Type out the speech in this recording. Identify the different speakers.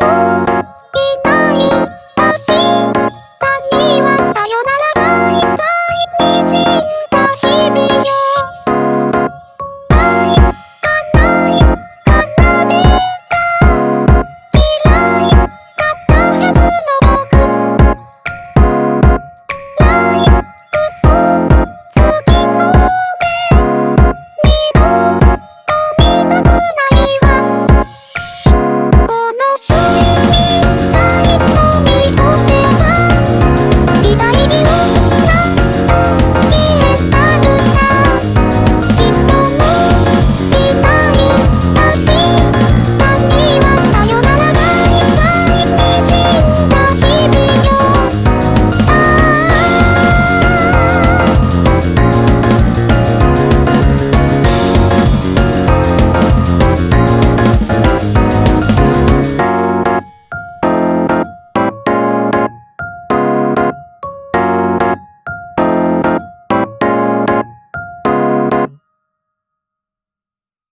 Speaker 1: love.